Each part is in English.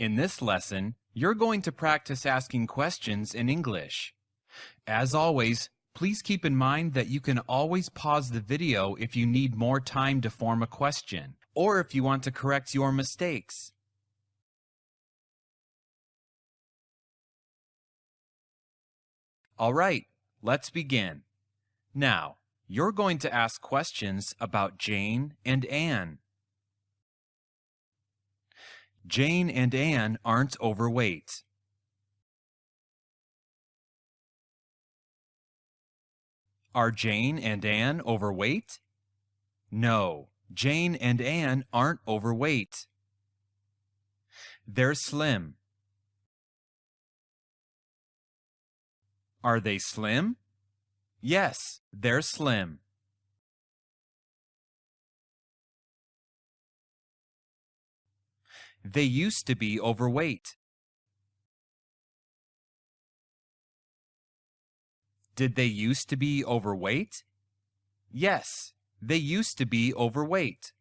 In this lesson, you're going to practice asking questions in English. As always, please keep in mind that you can always pause the video if you need more time to form a question, or if you want to correct your mistakes. All right, let's begin. Now, you're going to ask questions about Jane and Anne. Jane and Anne aren't overweight. Are Jane and Anne overweight? No, Jane and Anne aren't overweight. They're slim. Are they slim? Yes, they're slim. They used to be overweight. Did they used to be overweight? Yes, they used to be overweight.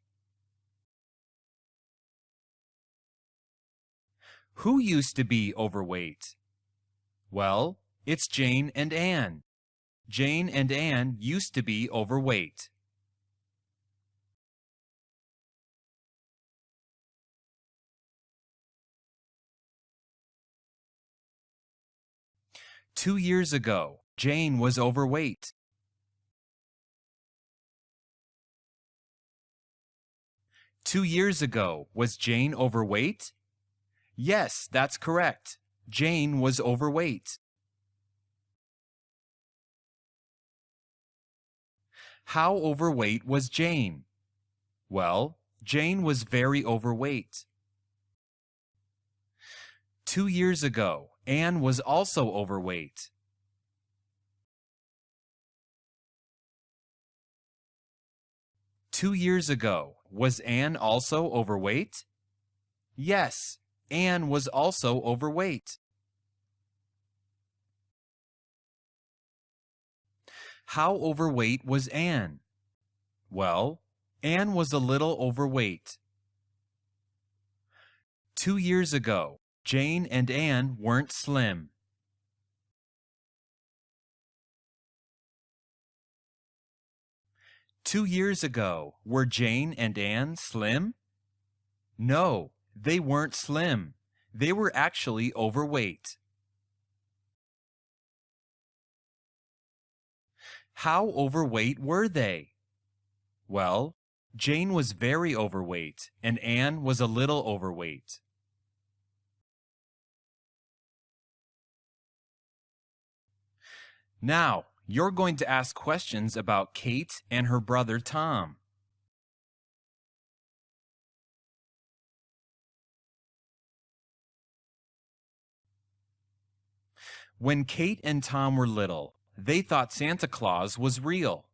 Who used to be overweight? Well, it's Jane and Anne. Jane and Anne used to be overweight. Two years ago, Jane was overweight. Two years ago, was Jane overweight? Yes, that's correct. Jane was overweight. How overweight was Jane? Well, Jane was very overweight. Two years ago, Anne was also overweight. Two years ago, was Anne also overweight? Yes, Anne was also overweight. How overweight was Anne? Well, Anne was a little overweight. Two years ago, Jane and Anne weren't slim. Two years ago, were Jane and Anne slim? No, they weren't slim. They were actually overweight. How overweight were they? Well, Jane was very overweight and Anne was a little overweight. Now, you're going to ask questions about Kate and her brother Tom. When Kate and Tom were little, they thought Santa Claus was real.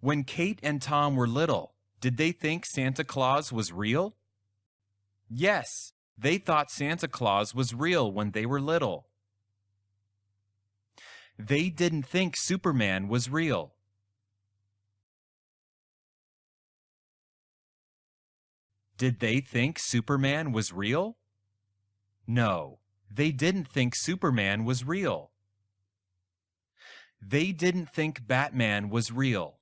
When Kate and Tom were little, did they think Santa Claus was real? Yes, they thought Santa Claus was real when they were little. They didn't think Superman was real. Did they think Superman was real? No, they didn't think Superman was real. They didn't think Batman was real.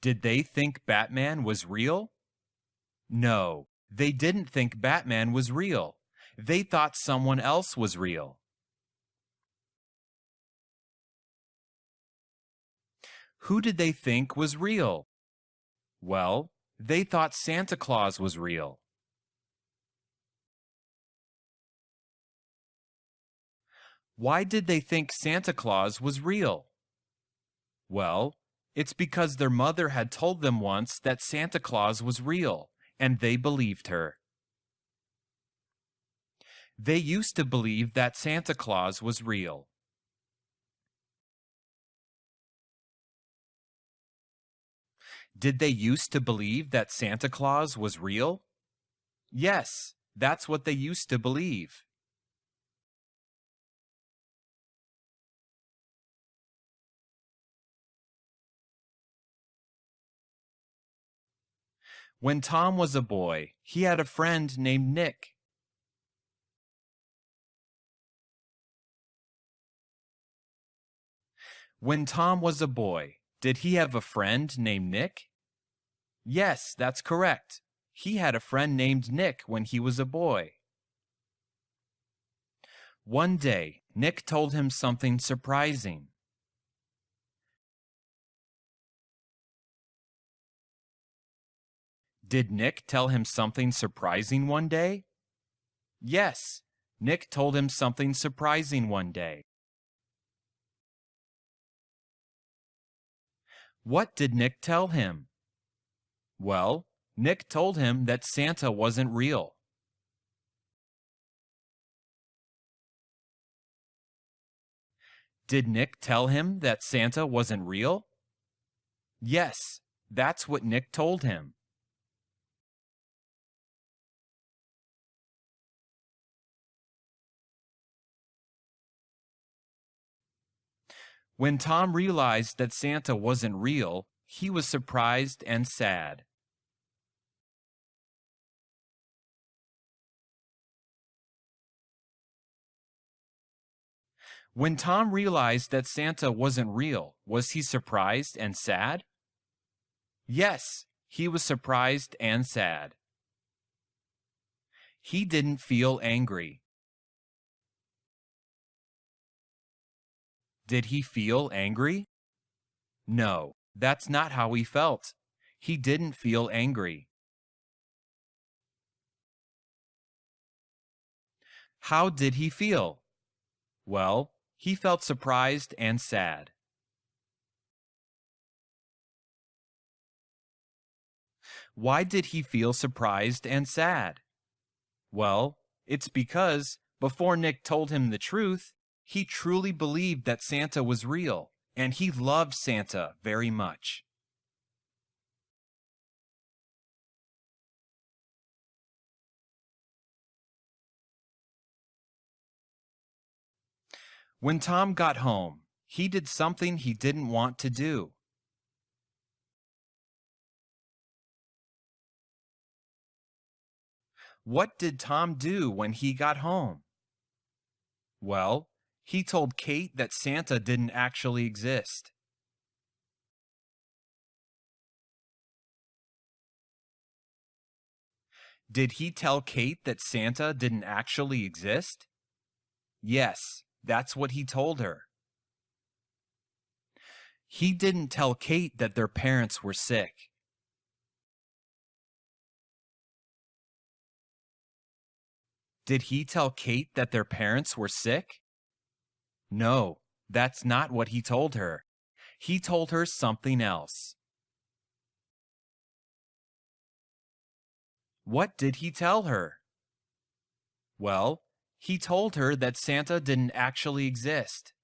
Did they think Batman was real? No, they didn't think Batman was real. They thought someone else was real. Who did they think was real? Well, they thought Santa Claus was real. Why did they think Santa Claus was real? Well, it's because their mother had told them once that Santa Claus was real, and they believed her. They used to believe that Santa Claus was real. Did they used to believe that Santa Claus was real? Yes, that's what they used to believe. When Tom was a boy, he had a friend named Nick. When Tom was a boy, did he have a friend named Nick? Yes, that's correct. He had a friend named Nick when he was a boy. One day, Nick told him something surprising. Did Nick tell him something surprising one day? Yes, Nick told him something surprising one day. What did Nick tell him? Well, Nick told him that Santa wasn't real. Did Nick tell him that Santa wasn't real? Yes, that's what Nick told him. When Tom realized that Santa wasn't real, he was surprised and sad. When Tom realized that Santa wasn't real, was he surprised and sad? Yes, he was surprised and sad. He didn't feel angry. Did he feel angry? No, that's not how he felt. He didn't feel angry. How did he feel? Well, he felt surprised and sad. Why did he feel surprised and sad? Well, it's because before Nick told him the truth, he truly believed that Santa was real, and he loved Santa very much. When Tom got home, he did something he didn't want to do. What did Tom do when he got home? Well, he told Kate that Santa didn't actually exist. Did he tell Kate that Santa didn't actually exist? Yes, that's what he told her. He didn't tell Kate that their parents were sick. Did he tell Kate that their parents were sick? No, that's not what he told her. He told her something else. What did he tell her? Well, he told her that Santa didn't actually exist.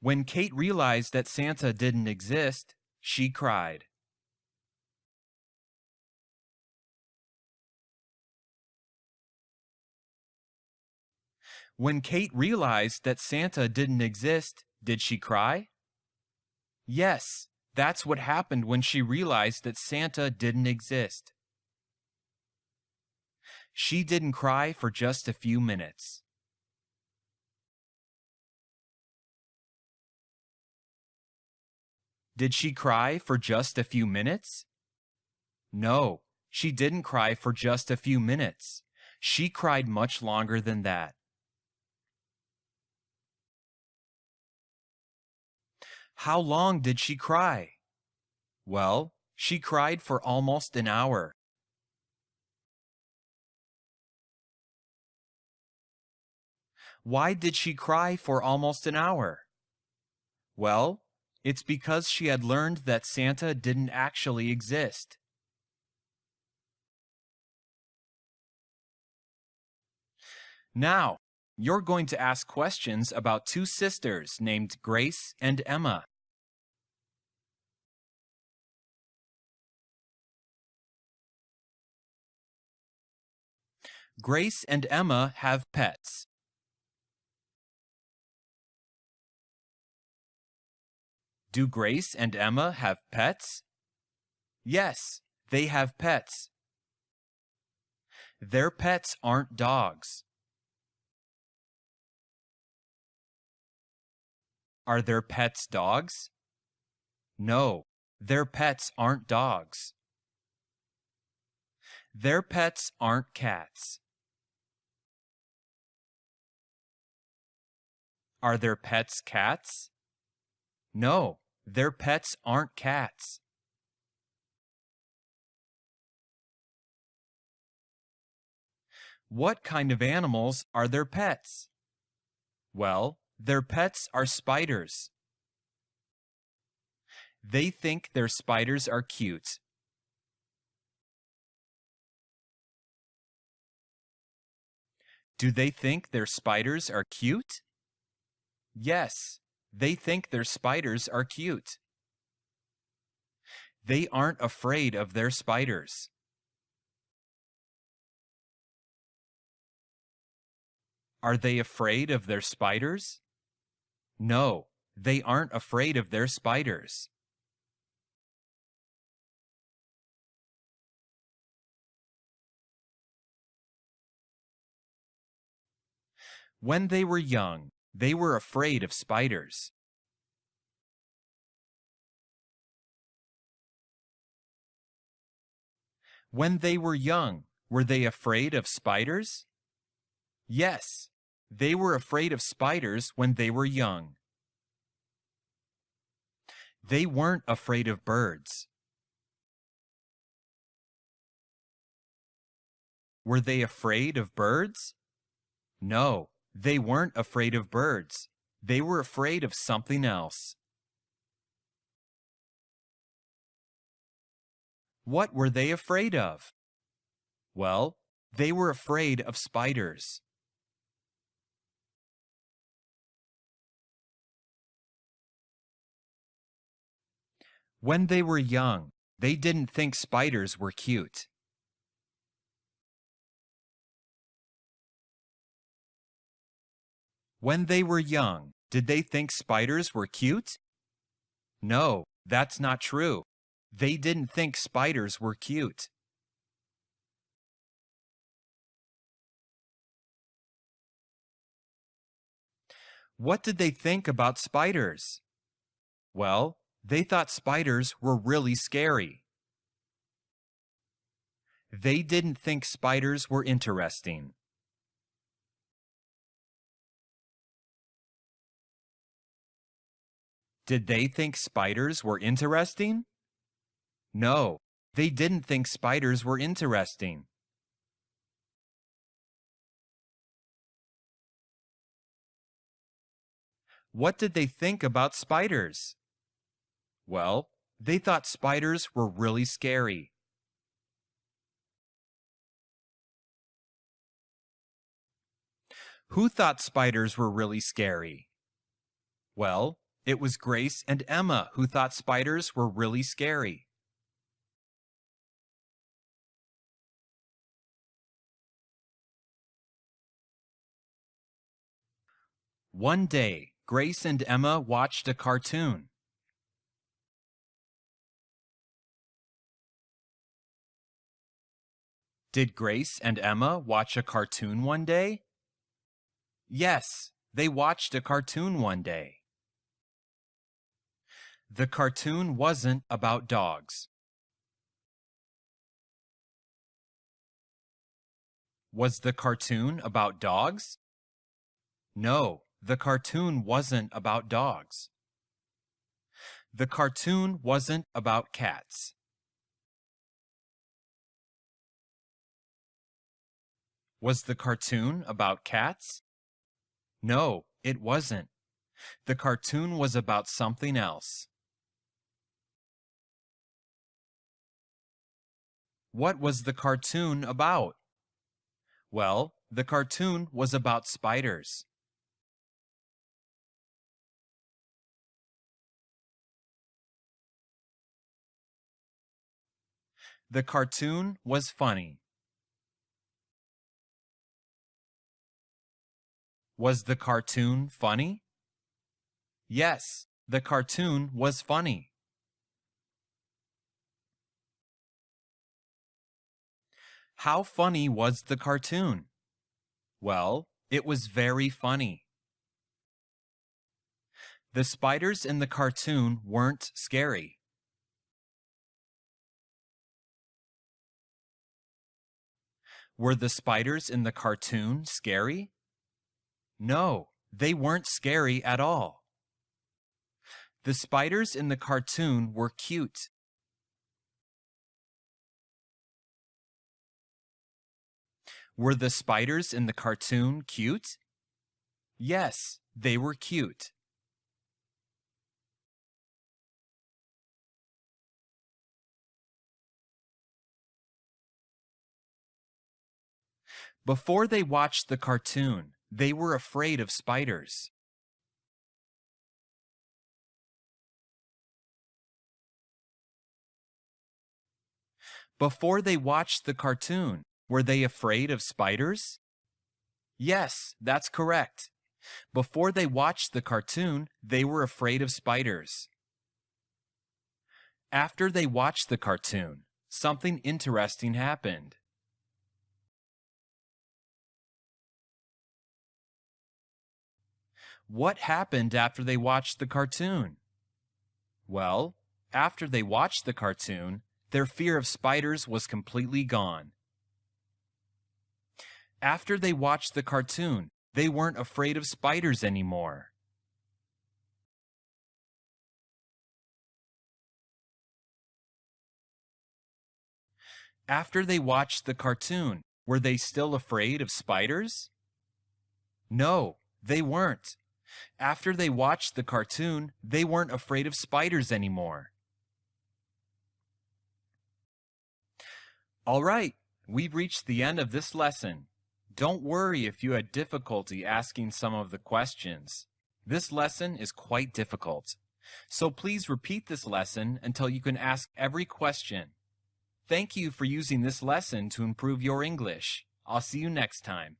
When Kate realized that Santa didn't exist, she cried. When Kate realized that Santa didn't exist, did she cry? Yes, that's what happened when she realized that Santa didn't exist. She didn't cry for just a few minutes. Did she cry for just a few minutes? No, she didn't cry for just a few minutes. She cried much longer than that. How long did she cry? Well, she cried for almost an hour. Why did she cry for almost an hour? Well, it's because she had learned that Santa didn't actually exist. Now, you're going to ask questions about two sisters named Grace and Emma. Grace and Emma have pets. Do Grace and Emma have pets? Yes, they have pets. Their pets aren't dogs. Are their pets dogs? No, their pets aren't dogs. Their pets aren't cats. Are their pets cats? No, their pets aren't cats. What kind of animals are their pets? Well, their pets are spiders. They think their spiders are cute. Do they think their spiders are cute? Yes, they think their spiders are cute. They aren't afraid of their spiders. Are they afraid of their spiders? No, they aren't afraid of their spiders. When they were young, they were afraid of spiders. When they were young, were they afraid of spiders? Yes, they were afraid of spiders when they were young. They weren't afraid of birds. Were they afraid of birds? No, they weren't afraid of birds. They were afraid of something else. What were they afraid of? Well, they were afraid of spiders. When they were young, they didn't think spiders were cute. When they were young, did they think spiders were cute? No, that's not true. They didn't think spiders were cute. What did they think about spiders? Well, they thought spiders were really scary. They didn't think spiders were interesting. Did they think spiders were interesting? No, they didn't think spiders were interesting. What did they think about spiders? Well, they thought spiders were really scary. Who thought spiders were really scary? Well, it was Grace and Emma who thought spiders were really scary. One day, Grace and Emma watched a cartoon. Did Grace and Emma watch a cartoon one day? Yes, they watched a cartoon one day. The cartoon wasn't about dogs. Was the cartoon about dogs? No, the cartoon wasn't about dogs. The cartoon wasn't about cats. Was the cartoon about cats? No, it wasn't. The cartoon was about something else. What was the cartoon about? Well, the cartoon was about spiders. The cartoon was funny. Was the cartoon funny? Yes, the cartoon was funny. How funny was the cartoon? Well, it was very funny. The spiders in the cartoon weren't scary. Were the spiders in the cartoon scary? No, they weren't scary at all. The spiders in the cartoon were cute. Were the spiders in the cartoon cute? Yes, they were cute. Before they watched the cartoon, they were afraid of spiders. Before they watched the cartoon, were they afraid of spiders? Yes, that's correct. Before they watched the cartoon, they were afraid of spiders. After they watched the cartoon, something interesting happened. What happened after they watched the cartoon? Well, after they watched the cartoon, their fear of spiders was completely gone. After they watched the cartoon, they weren't afraid of spiders anymore. After they watched the cartoon, were they still afraid of spiders? No, they weren't. After they watched the cartoon, they weren't afraid of spiders anymore. All right, we've reached the end of this lesson. Don't worry if you had difficulty asking some of the questions. This lesson is quite difficult. So please repeat this lesson until you can ask every question. Thank you for using this lesson to improve your English. I'll see you next time.